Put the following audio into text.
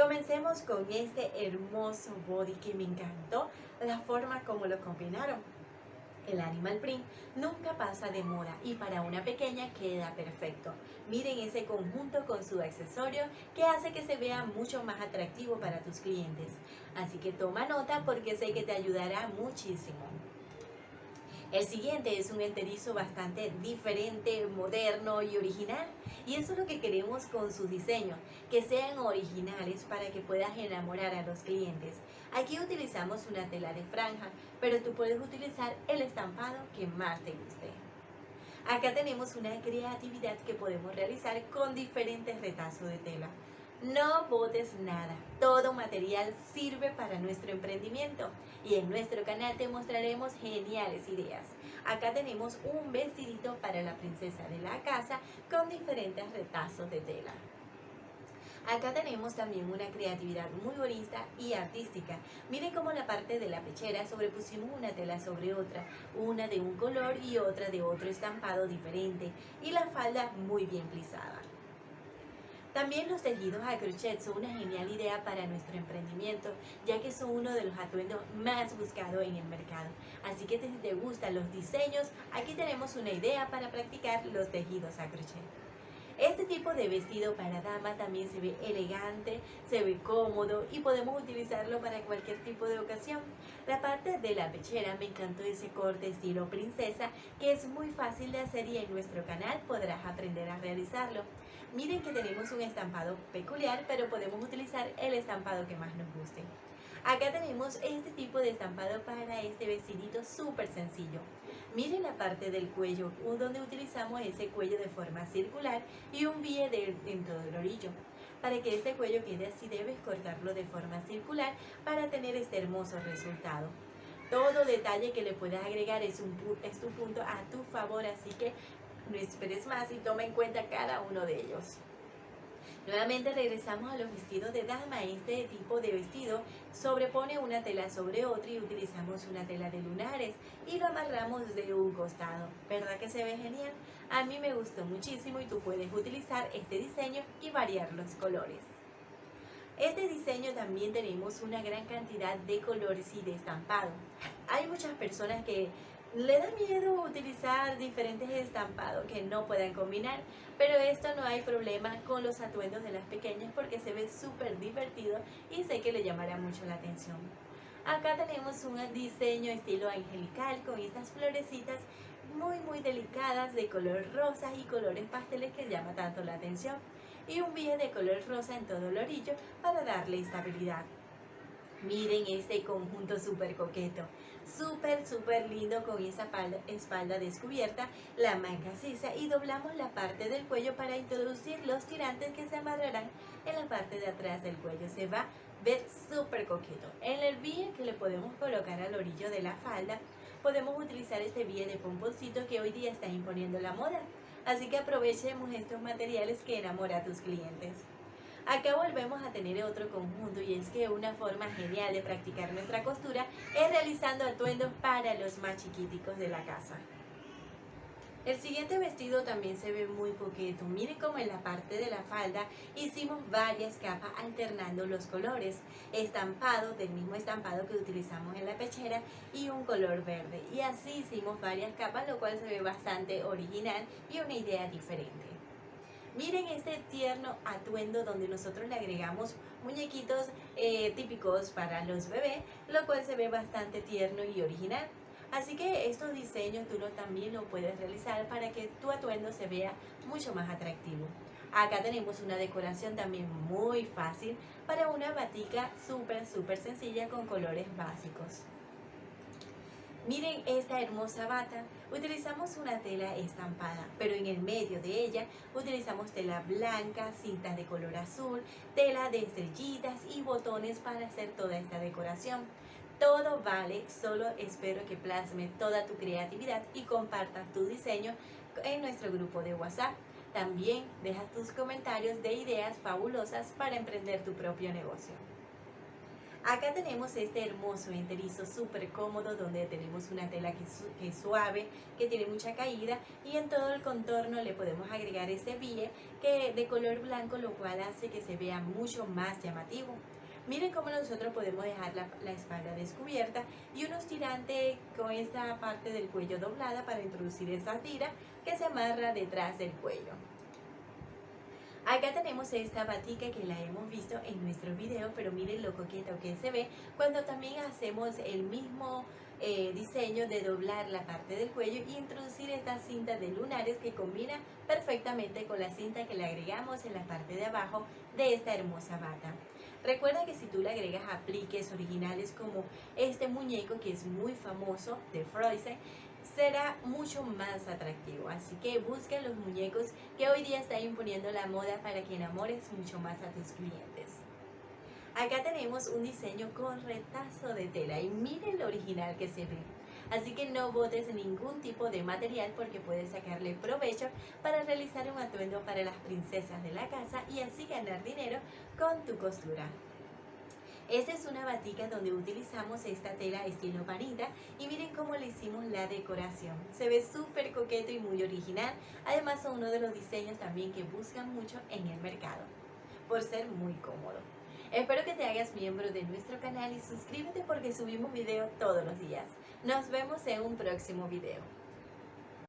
Comencemos con este hermoso body que me encantó la forma como lo combinaron. El animal print nunca pasa de moda y para una pequeña queda perfecto. Miren ese conjunto con su accesorio que hace que se vea mucho más atractivo para tus clientes. Así que toma nota porque sé que te ayudará muchísimo. El siguiente es un enterizo bastante diferente, moderno y original. Y eso es lo que queremos con sus diseños, que sean originales para que puedas enamorar a los clientes. Aquí utilizamos una tela de franja, pero tú puedes utilizar el estampado que más te guste. Acá tenemos una creatividad que podemos realizar con diferentes retazos de tela. No botes nada, todo material sirve para nuestro emprendimiento y en nuestro canal te mostraremos geniales ideas. Acá tenemos un vestidito para la princesa de la casa con diferentes retazos de tela. Acá tenemos también una creatividad muy bonita y artística. Miren cómo la parte de la pechera sobrepusimos una tela sobre otra, una de un color y otra de otro estampado diferente y la falda muy bien plisada. También los tejidos a crochet son una genial idea para nuestro emprendimiento, ya que son uno de los atuendos más buscados en el mercado. Así que si te gustan los diseños, aquí tenemos una idea para practicar los tejidos a crochet. Este tipo de vestido para dama también se ve elegante, se ve cómodo y podemos utilizarlo para cualquier tipo de ocasión. La parte de la pechera me encantó ese corte estilo princesa que es muy fácil de hacer y en nuestro canal podrás aprender a realizarlo. Miren que tenemos un estampado peculiar pero podemos utilizar el estampado que más nos guste. Acá tenemos este tipo de estampado para este vestidito súper sencillo. Miren la parte del cuello donde utilizamos ese cuello de forma circular y un bie dentro del orillo. Para que este cuello quede así debes cortarlo de forma circular para tener este hermoso resultado. Todo detalle que le puedas agregar es, un, es tu punto a tu favor, así que no esperes más y toma en cuenta cada uno de ellos. Nuevamente regresamos a los vestidos de dama. Este tipo de vestido sobrepone una tela sobre otra y utilizamos una tela de lunares y lo amarramos de un costado. ¿Verdad que se ve genial? A mí me gustó muchísimo y tú puedes utilizar este diseño y variar los colores. Este diseño también tenemos una gran cantidad de colores y de estampado. Hay muchas personas que le da miedo utilizar diferentes estampados que no puedan combinar, pero esto no hay problema con los atuendos de las pequeñas porque se ve súper divertido y sé que le llamará mucho la atención. Acá tenemos un diseño estilo angelical con estas florecitas muy muy delicadas de color rosa y colores pasteles que llama tanto la atención y un billete de color rosa en todo el orillo para darle estabilidad. Miren este conjunto súper coqueto, súper súper lindo con esa espalda, descubierta, la manga sisa y doblamos la parte del cuello para introducir los tirantes que se amarrarán en la parte de atrás del cuello. Se va a ver súper coqueto. En el bille que le podemos colocar al orillo de la falda, podemos utilizar este bille de pomponcito que hoy día está imponiendo la moda. Así que aprovechemos estos materiales que enamora a tus clientes. Acá volvemos a tener otro conjunto y es que una forma genial de practicar nuestra costura es realizando atuendos para los más chiquiticos de la casa. El siguiente vestido también se ve muy coqueto. Miren cómo en la parte de la falda hicimos varias capas alternando los colores. Estampado del mismo estampado que utilizamos en la pechera y un color verde. Y así hicimos varias capas, lo cual se ve bastante original y una idea diferente. Miren este tierno atuendo donde nosotros le agregamos muñequitos eh, típicos para los bebés, lo cual se ve bastante tierno y original. Así que estos diseños tú también lo puedes realizar para que tu atuendo se vea mucho más atractivo. Acá tenemos una decoración también muy fácil para una batica súper súper sencilla con colores básicos. Miren esta hermosa bata, utilizamos una tela estampada, pero en el medio de ella utilizamos tela blanca, cintas de color azul, tela de estrellitas y botones para hacer toda esta decoración. Todo vale, solo espero que plasme toda tu creatividad y compartas tu diseño en nuestro grupo de WhatsApp. También deja tus comentarios de ideas fabulosas para emprender tu propio negocio. Acá tenemos este hermoso enterizo súper cómodo donde tenemos una tela que, es suave, que tiene mucha caída y en todo el contorno le podemos agregar este bille que de color blanco lo cual hace que se vea mucho más llamativo. Miren cómo nosotros podemos dejar la, la, espalda descubierta y unos tirantes con esta parte del cuello doblada para introducir esa tira que se amarra detrás del cuello. Acá tenemos esta batica que la hemos visto en nuestro video, pero miren lo coqueto que se ve cuando también hacemos el mismo eh, diseño de doblar la parte del cuello y introducir esta cinta de lunares que combina perfectamente con la cinta que le agregamos en la parte de abajo de esta hermosa bata. Recuerda que si tú le agregas apliques originales como este muñeco que es muy famoso de Frozen, será mucho más atractivo. Así que busca los muñecos que hoy día están imponiendo la moda para que enamores mucho más a tus clientes. Acá tenemos un diseño con retazo de tela y miren lo original que se ve. Así que no botes ningún tipo de material porque puedes sacarle provecho para realizar un atuendo para las princesas de la casa y así ganar dinero con tu costura. Esta es una batica donde utilizamos esta tela estilo panita y miren cómo le hicimos la decoración. Se ve súper coqueto y muy original. Además son uno de los diseños también que buscan mucho en el mercado por ser muy cómodo. Espero que te hagas miembro de nuestro canal y suscríbete porque subimos videos todos los días. Nos vemos en un próximo video.